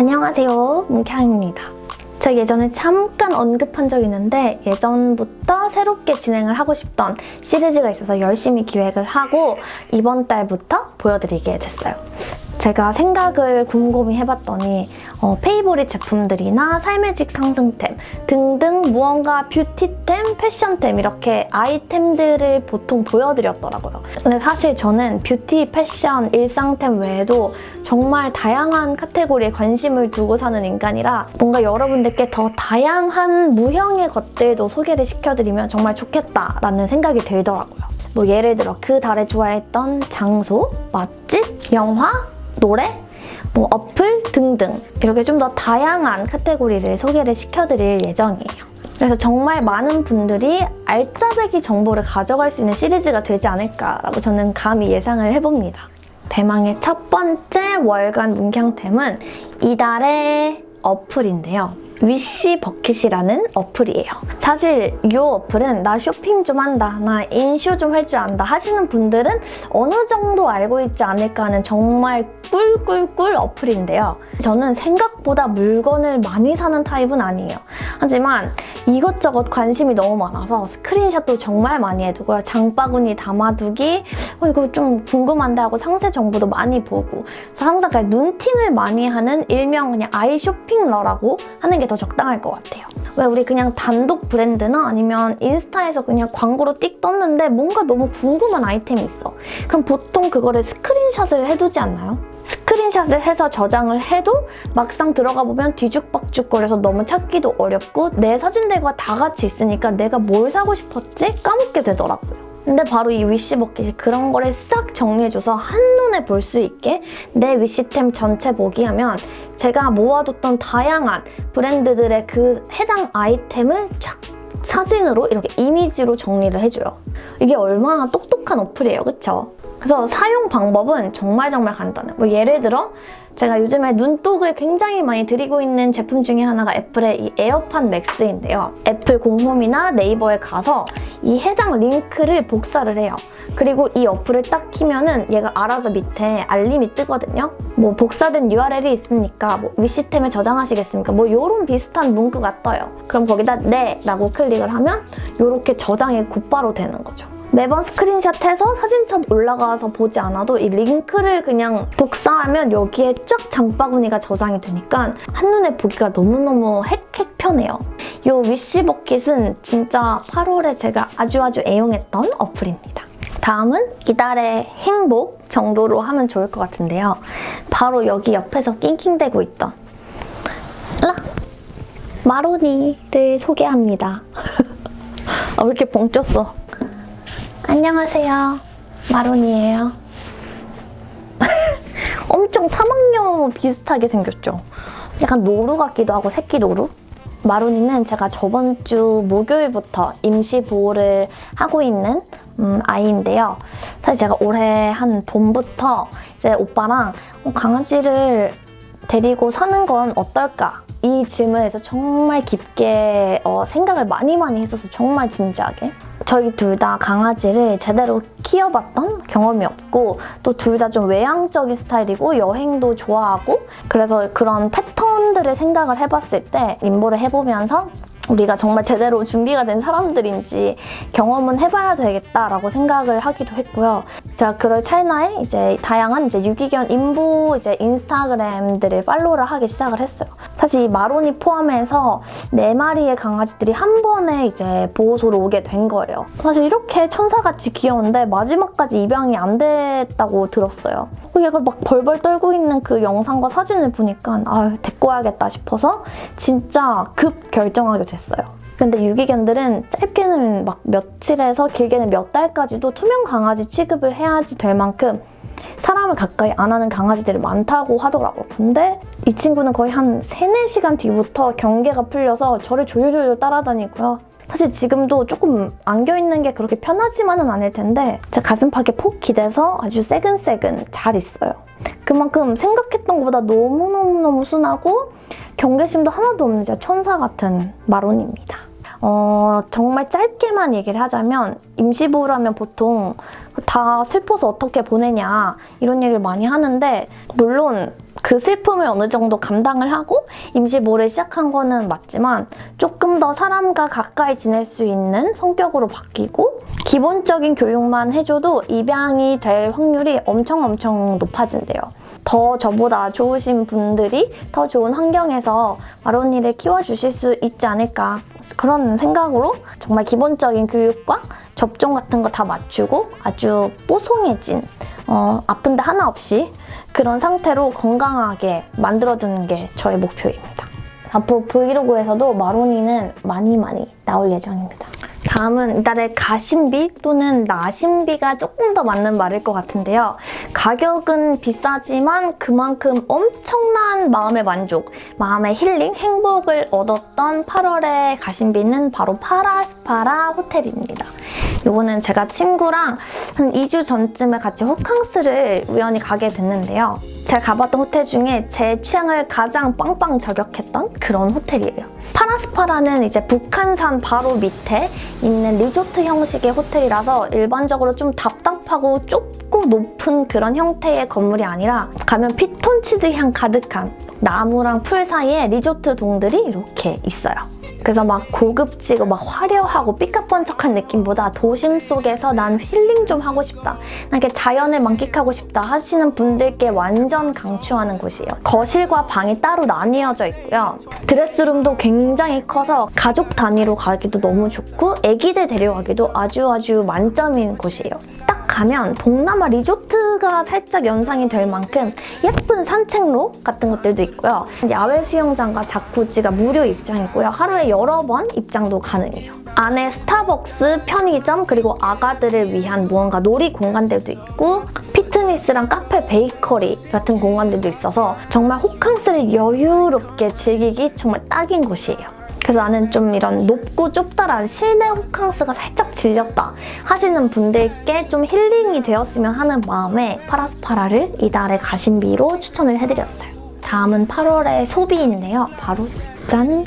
안녕하세요 문캉입니다 제가 예전에 잠깐 언급한 적이 있는데 예전부터 새롭게 진행을 하고 싶던 시리즈가 있어서 열심히 기획을 하고 이번 달부터 보여드리게 됐어요. 제가 생각을 곰곰이 해봤더니 어, favorite 제품들이나 삶의 질 상승템 등등 무언가 뷰티템, 패션템 이렇게 아이템들을 보통 보여드렸더라고요. 근데 사실 저는 뷰티, 패션, 일상템 외에도 정말 다양한 카테고리에 관심을 두고 사는 인간이라 뭔가 여러분들께 더 다양한 무형의 것들도 소개를 시켜드리면 정말 좋겠다라는 생각이 들더라고요. 뭐 예를 들어 그 달에 좋아했던 장소, 맛집, 영화, 노래, 뭐 어플 등등 이렇게 좀 더 다양한 카테고리를 소개를 시켜드릴 예정이에요. 그래서 정말 많은 분들이 알짜배기 정보를 가져갈 수 있는 시리즈가 되지 않을까라고 저는 감히 예상을 해봅니다. 대망의 첫 번째 월간 문경템은 이달의 어플인데요. 위시 버킷이라는 어플이에요. 사실 이 어플은 나 쇼핑 좀 한다, 나 인쇼 좀 할 줄 안다 하시는 분들은 어느 정도 알고 있지 않을까 하는 정말 꿀꿀꿀 어플인데요. 저는 생각보다 물건을 많이 사는 타입은 아니에요. 하지만 이것저것 관심이 너무 많아서 스크린샷도 정말 많이 해두고요. 장바구니 담아두기, 어, 이거 좀 궁금한데 하고 상세 정보도 많이 보고 그래서 항상 눈팅을 많이 하는 일명 그냥 아이 쇼핑러라고 하는 게더 적당할 것 같아요. 왜 우리 그냥 단독 브랜드나 아니면 인스타에서 그냥 광고로 띡 떴는데 뭔가 너무 궁금한 아이템이 있어. 그럼 보통 그거를 스크린샷을 해두지 않나요? 스크린샷을 해서 저장을 해도 막상 들어가 보면 뒤죽박죽거려서 너무 찾기도 어렵고 내 사진들과 다 같이 있으니까 내가 뭘 사고 싶었지? 까먹게 되더라고요. 근데 바로 이 위시 버킷이 그런 거를 싹 정리해줘서 한눈에 볼 수 있게 내 위시템 전체 보기 하면 제가 모아뒀던 다양한 브랜드들의 그 해당 아이템을 쫙 사진으로 이렇게 이미지로 정리를 해줘요. 이게 얼마나 똑똑한 어플이에요, 그쵸? 그래서 사용 방법은 정말 정말 간단해요. 뭐 예를 들어 제가 요즘에 눈독을 굉장히 많이 들이고 있는 제품 중에 하나가 애플의 이 에어팟 맥스인데요. 애플 공홈이나 네이버에 가서 이 해당 링크를 복사를 해요. 그리고 이 어플을 딱 키면 은 얘가 알아서 밑에 알림이 뜨거든요. 뭐 복사된 URL이 있으니까 뭐 위시템에 저장하시겠습니까? 뭐 이런 비슷한 문구가 떠요. 그럼 거기다 네 라고 클릭을 하면 이렇게 저장이 곧바로 되는 거죠. 매번 스크린샷해서 사진첩 올라가서 보지 않아도 이 링크를 그냥 복사하면 여기에 쫙 장바구니가 저장이 되니까 한눈에 보기가 너무너무 헥헥 편해요. 이 위시버킷은 진짜 8월에 제가 아주 아주 애용했던 어플입니다. 다음은 이달의 행복 정도로 하면 좋을 것 같은데요. 바로 여기 옆에서 낑낑대고 있던 라! 마로니를 소개합니다. 아, 왜 이렇게 벙쪘어? 안녕하세요. 마론이에요. 엄청 사막여우 비슷하게 생겼죠? 약간 노루 같기도 하고 새끼 노루? 마론이는 제가 저번 주 목요일부터 임시 보호를 하고 있는 음, 아이인데요. 사실 제가 올해 한 봄부터 이제 오빠랑 어, 강아지를 데리고 사는 건 어떨까? 이 질문에서 정말 깊게 어, 생각을 많이 많이 했었어요. 정말 진지하게. 저희 둘 다 강아지를 제대로 키워봤던 경험이 없고 또 둘 다 좀 외향적인 스타일이고 여행도 좋아하고 그래서 그런 패턴들을 생각을 해봤을 때 임보를 해보면서 우리가 정말 제대로 준비가 된 사람들인지 경험은 해봐야 되겠다라고 생각을 하기도 했고요. 제가 그럴 찰나에 이제 다양한 이제 유기견 인보 이제 인스타그램들을 팔로우를 하기 시작을 했어요. 사실 이 마로니 포함해서 네 마리의 강아지들이 한 번에 이제 보호소로 오게 된 거예요. 사실 이렇게 천사같이 귀여운데 마지막까지 입양이 안 됐다고 들었어요. 얘가 막 벌벌 떨고 있는 그 영상과 사진을 보니까 아 데리고 와야겠다 싶어서 진짜 급 결정하게 됐어요. 근데 유기견들은 짧게는 막 며칠에서 길게는 몇 달까지도 투명 강아지 취급을 해야지 될 만큼 사람을 가까이 안 하는 강아지들이 많다고 하더라고요. 근데 이 친구는 거의 한 3, 4시간 뒤부터 경계가 풀려서 저를 조율조율 따라다니고요. 사실 지금도 조금 안겨있는 게 그렇게 편하지만은 않을 텐데 제 가슴팍에 폭 기대서 아주 새근새근 잘 있어요. 그만큼 생각했던 것보다 너무너무너무 순하고 경계심도 하나도 없는 진짜 천사 같은 마론입니다. 어, 정말 짧게만 얘기를 하자면 임시보호라면 보통 다 슬퍼서 어떻게 보내냐 이런 얘기를 많이 하는데 물론 그 슬픔을 어느 정도 감당을 하고 임시모를 시작한 거는 맞지만 조금 더 사람과 가까이 지낼 수 있는 성격으로 바뀌고 기본적인 교육만 해줘도 입양이 될 확률이 엄청 엄청 높아진대요. 더 저보다 좋으신 분들이 더 좋은 환경에서 마로니를 키워주실 수 있지 않을까 그런 생각으로 정말 기본적인 교육과 접종 같은 거 다 맞추고 아주 뽀송해진 어, 아픈 데 하나 없이 그런 상태로 건강하게 만들어두는 게 저의 목표입니다. 앞으로 브이로그에서도 마로니는 많이 많이 나올 예정입니다. 다음은 이달의 가심비 또는 나심비가 조금 더 맞는 말일 것 같은데요. 가격은 비싸지만 그만큼 엄청난 마음의 만족, 마음의 힐링, 행복을 얻었던 8월의 가심비는 바로 파라스파라 호텔입니다. 이거는 제가 친구랑 한 2주 전쯤에 같이 호캉스를 우연히 가게 됐는데요. 제가 가봤던 호텔 중에 제 취향을 가장 빵빵 저격했던 그런 호텔이에요. 파라스파라는 이제 북한산 바로 밑에 있는 리조트 형식의 호텔이라서 일반적으로 좀 답답하고 좁고 높은 그런 형태의 건물이 아니라 가면 피톤치드 향 가득한 나무랑 풀 사이에 리조트 동들이 이렇게 있어요. 그래서 막 고급지고 막 화려하고 삐까뻔쩍한 느낌보다 도심 속에서 난 힐링 좀 하고 싶다. 난 이렇게 자연을 만끽하고 싶다 하시는 분들께 완전 강추하는 곳이에요. 거실과 방이 따로 나뉘어져 있고요. 드레스룸도 굉장히 커서 가족 단위로 가기도 너무 좋고 애기들 데려가기도 아주 아주 만점인 곳이에요. 딱 가면 동남아 리조트가 살짝 연상이 될 만큼 예쁜 산책로 같은 것들도 있고요. 야외 수영장과 자쿠지가 무료 입장이고요. 하루에 여러 번 입장도 가능해요. 안에 스타벅스, 편의점, 그리고 아가들을 위한 무언가 놀이 공간들도 있고 피트니스랑 카페, 베이커리 같은 공간들도 있어서 정말 호캉스를 여유롭게 즐기기 정말 딱인 곳이에요. 그래서 나는 좀 이런 높고 좁다란 실내 호캉스가 살짝 질렸다 하시는 분들께 좀 힐링이 되었으면 하는 마음에 파라스파라를 이달의 가심비로 추천을 해드렸어요. 다음은 8월의 소비인데요. 바로 짠!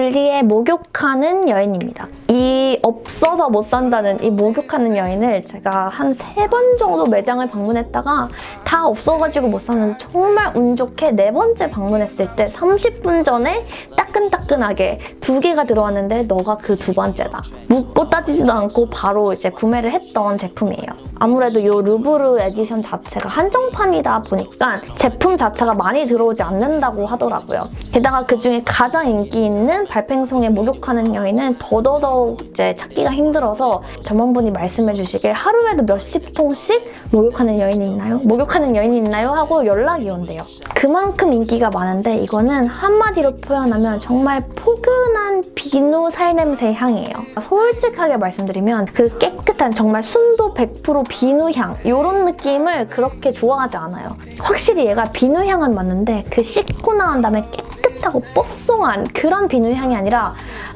불리의 목욕하는 여인입니다. 이 없어서 못 산다는 이 목욕하는 여인을 제가 한 세 번 정도 매장을 방문했다가 다 없어가지고 못 샀는데 정말 운 좋게 네 번째 방문했을 때 30분 전에 따끈따끈하게 두 개가 들어왔는데 너가 그 두 번째다. 묻고 따지지도 않고 바로 이제 구매를 했던 제품이에요. 아무래도 이 루브르 에디션 자체가 한정판이다 보니까 제품 자체가 많이 들어오지 않는다고 하더라고요. 게다가 그중에 가장 인기 있는 발팽송에 목욕하는 여인은 더더더욱 이제 찾기가 힘들어서 점원분이 말씀해 주시길 하루에도 몇십 통씩 목욕하는 여인이 있나요? 목욕하는 여인이 있나요? 하고 연락이 온대요. 그만큼 인기가 많은데 이거는 한마디로 표현하면 정말 포근한 비누 살냄새 향이에요. 솔직하게 말씀드리면 그 깨끗한 정말 순도 100% 비누 향 이런 느낌을 그렇게 좋아하지 않아요. 확실히 얘가 비누 향은 맞는데 그 씻고 나온 다음에 깨끗 하고 뽀송한 그런 비누 향이 아니라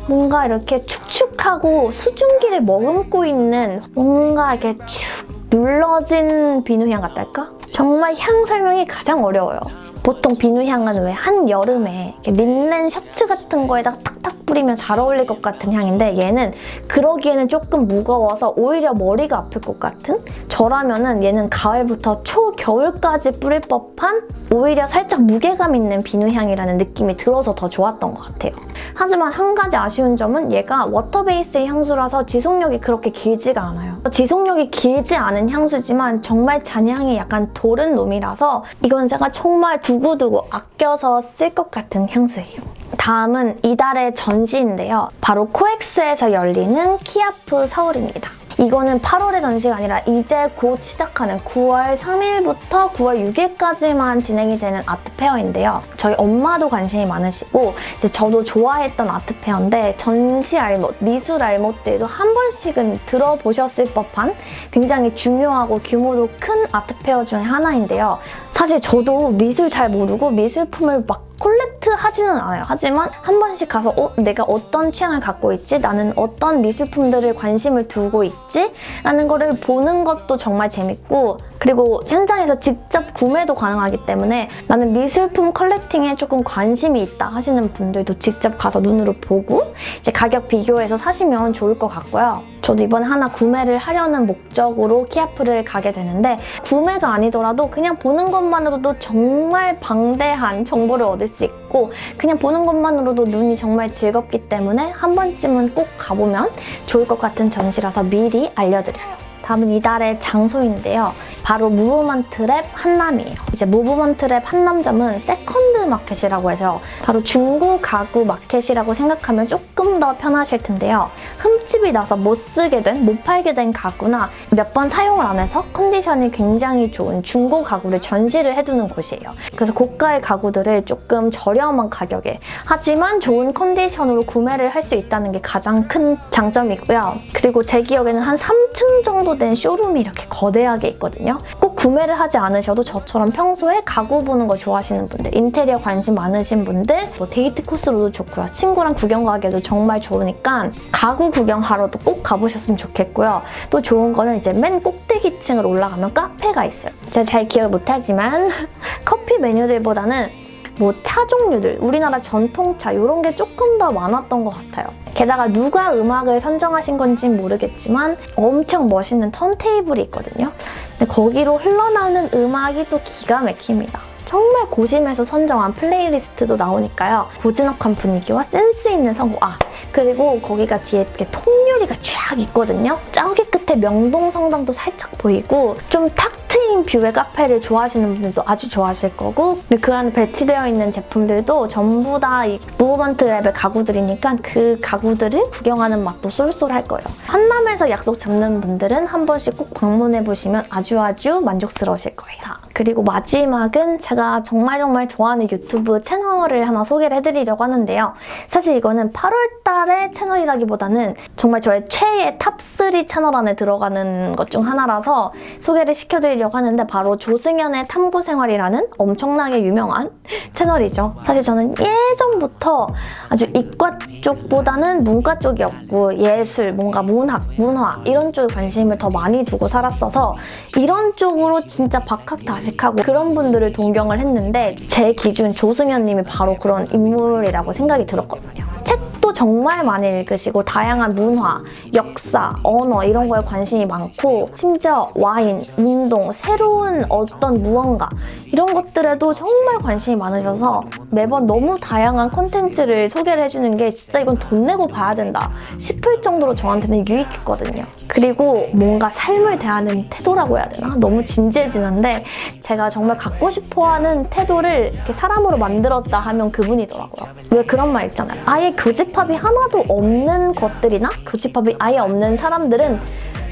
뭔가 이렇게 축축하고 수증기를 머금고 있는 뭔가 이렇게 축 눌러진 비누 향 같달까? 정말 향 설명이 가장 어려워요. 보통 비누향은 왜 한여름에 린넨 셔츠 같은 거에다 탁탁 뿌리면 잘 어울릴 것 같은 향인데 얘는 그러기에는 조금 무거워서 오히려 머리가 아플 것 같은? 저라면 얘는 가을부터 초겨울까지 뿌릴 법한 오히려 살짝 무게감 있는 비누향이라는 느낌이 들어서 더 좋았던 것 같아요. 하지만 한 가지 아쉬운 점은 얘가 water base의 향수라서 지속력이 그렇게 길지가 않아요. 지속력이 길지 않은 향수지만 정말 잔향이 약간 도른 놈이라서 이건 제가 정말 두고두고 아껴서 쓸 것 같은 향수예요. 다음은 이달의 전시인데요. 바로 코엑스에서 열리는 키아프 서울입니다. 이거는 8월의 전시가 아니라 이제 곧 시작하는 9월 3일부터 9월 6일까지만 진행이 되는 아트페어인데요. 저희 엄마도 관심이 많으시고 저도 좋아했던 아트페어인데 전시 알못, 미술 알못들도 한 번씩은 들어보셨을 법한 굉장히 중요하고 규모도 큰 아트페어 중에 하나인데요. 사실 저도 미술 잘 모르고 미술품을 막 콜렉 트 하지는 않아요. 하지만 한 번씩 가서 어, 내가 어떤 취향을 갖고 있지? 나는 어떤 미술품들을 관심을 두고 있지? 라는 거를 보는 것도 정말 재밌고 그리고 현장에서 직접 구매도 가능하기 때문에 나는 미술품 컬렉팅에 조금 관심이 있다 하시는 분들도 직접 가서 눈으로 보고 이제 가격 비교해서 사시면 좋을 것 같고요. 저도 이번에 하나 구매를 하려는 목적으로 키아프를 가게 되는데 구매가 아니더라도 그냥 보는 것만으로도 정말 방대한 정보를 얻을 수 있고 그냥 보는 것만으로도 눈이 정말 즐겁기 때문에 한 번쯤은 꼭 가보면 좋을 것 같은 전시라서 미리 알려드려요. 다음은 이달의 장소인데요. 바로 무브먼트 랩 한남이에요. 이제 무브먼트 랩 한남점은 second market이라고 해서 바로 중고 가구 마켓이라고 생각하면 조금 더 편하실 텐데요. 흠집이 나서 못 쓰게 된, 못 팔게 된 가구나 몇 번 사용을 안 해서 컨디션이 굉장히 좋은 중고 가구를 전시를 해두는 곳이에요. 그래서 고가의 가구들을 조금 저렴한 가격에 하지만 좋은 컨디션으로 구매를 할 수 있다는 게 가장 큰 장점이고요. 그리고 제 기억에는 한 3층 정도 된 쇼룸이 이렇게 거대하게 있거든요. 꼭 구매를 하지 않으셔도 저처럼 평소에 가구 보는 거 좋아하시는 분들, 인테리어 관심 많으신 분들, 뭐 데이트 코스로도 좋고요. 친구랑 구경 가기에도 정말 좋으니까 가구 구경하러도 꼭 가보셨으면 좋겠고요. 또 좋은 거는 이제 맨 꼭대기층을 올라가면 카페가 있어요. 제가 잘 기억을 못하지만 커피 메뉴들보다는 뭐 차 종류들, 우리나라 전통차 이런 게 조금 더 많았던 것 같아요. 게다가 누가 음악을 선정하신 건지는 모르겠지만 엄청 멋있는 턴테이블이 있거든요. 근데 거기로 흘러나오는 음악이 또 기가 막힙니다. 정말 고심해서 선정한 플레이리스트도 나오니까요. 고즈넉한 분위기와 센스 있는 성우, 아 그리고 거기가 뒤에 이렇게 통 유리가 쫙 있거든요. 저기 끝에 명동성당도 살짝 보이고 좀 탁 트인 뷰의 카페를 좋아하시는 분들도 아주 좋아하실 거고 근데 그 안에 배치되어 있는 제품들도 전부 다 이 무브먼트 랩의 가구들이니까 그 가구들을 구경하는 맛도 쏠쏠할 거예요. 한남에서 약속 잡는 분들은 한 번씩 꼭 방문해보시면 아주 아주 만족스러우실 거예요. 자, 그리고 마지막은 제가 정말 정말 좋아하는 유튜브 채널을 하나 소개를 해드리려고 하는데요. 사실 이거는 8월달의 채널이라기보다는 정말 저의 최애 top 3 채널 안에 들어가는 것 중 하나라서 소개를 시켜드리려고 하는데 바로 조승연의 탐구생활이라는 엄청나게 유명한 채널이죠. 사실 저는 예전부터 아주 이과 쪽보다는 문과 쪽이었고 예술, 뭔가 문학, 문화 이런 쪽에 관심을 더 많이 두고 살았어서 이런 쪽으로 진짜 박학다식하고 그런 분들을 동경을 했는데 제 기준 조승연 님이 바로 그런 인물이라고 생각이 들었거든요. 정말 많이 읽으시고 다양한 문화, 역사, 언어 이런 거에 관심이 많고 심지어 와인, 운동, 새로운 어떤 무언가 이런 것들에도 정말 관심이 많으셔서 매번 너무 다양한 콘텐츠를 소개를 해주는 게 진짜 이건 돈 내고 봐야 된다 싶을 정도로 저한테는 유익했거든요. 그리고 뭔가 삶을 대하는 태도라고 해야 되나? 너무 진지해지는데 제가 정말 갖고 싶어하는 태도를 이렇게 사람으로 만들었다 하면 그분이더라고요. 왜 그런 말 있잖아요. 아예 교집합이 하나도 없는 것들이나 교집합이 아예 없는 사람들은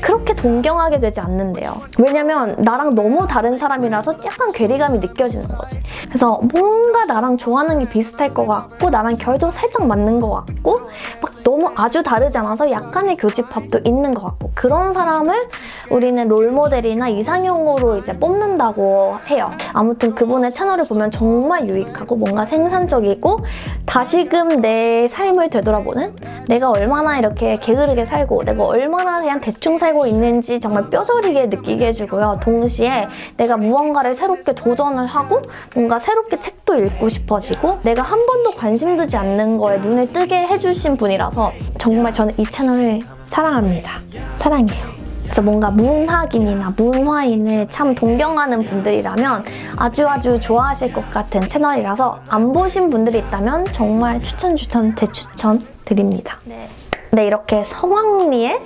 그렇게 동경하게 되지 않는데요. 왜냐면 나랑 너무 다른 사람이라서 약간 괴리감이 느껴지는 거지. 그래서 뭔가 나랑 좋아하는 게 비슷할 것 같고 나랑 결도 살짝 맞는 것 같고 막 너무 아주 다르지 않아서 약간의 교집합도 있는 것 같고 그런 사람을 우리는 롤모델이나 이상형으로 이제 뽑는다고 해요. 아무튼 그분의 채널을 보면 정말 유익하고 뭔가 생산적이고 다시금 내 삶을 되돌아보는 내가 얼마나 이렇게 게으르게 살고 내가 얼마나 그냥 대충 살고 살고 있는지 정말 뼈저리게 느끼게 해주고요. 동시에 내가 무언가를 새롭게 도전을 하고 뭔가 새롭게 책도 읽고 싶어지고 내가 한 번도 관심 두지 않는 거에 눈을 뜨게 해주신 분이라서 정말 저는 이 채널을 사랑합니다. 사랑해요. 그래서 뭔가 문학인이나 문화인을 참 동경하는 분들이라면 아주 아주 좋아하실 것 같은 채널이라서 안 보신 분들이 있다면 정말 추천 추천 대추천 드립니다. 네. 네, 이렇게 성황리의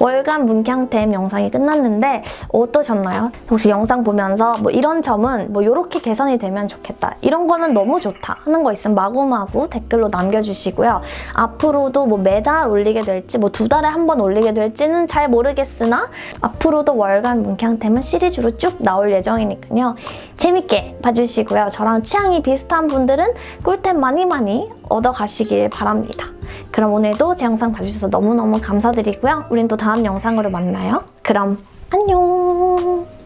월간 문캉템 영상이 끝났는데 어떠셨나요? 혹시 영상 보면서 뭐 이런 점은 뭐 이렇게 개선이 되면 좋겠다. 이런 거는 너무 좋다 하는 거 있으면 마구마구 댓글로 남겨주시고요. 앞으로도 뭐 매달 올리게 될지 뭐 두 달에 한 번 올리게 될지는 잘 모르겠으나 앞으로도 월간 문캉템은 시리즈로 쭉 나올 예정이니까요. 재밌게 봐주시고요. 저랑 취향이 비슷한 분들은 꿀템 많이 많이 얻어가시길 바랍니다. 그럼 오늘도 제 영상 봐주셔서 너무너무 감사드리고요. 우린 또 다음 영상으로 만나요. 그럼 안녕!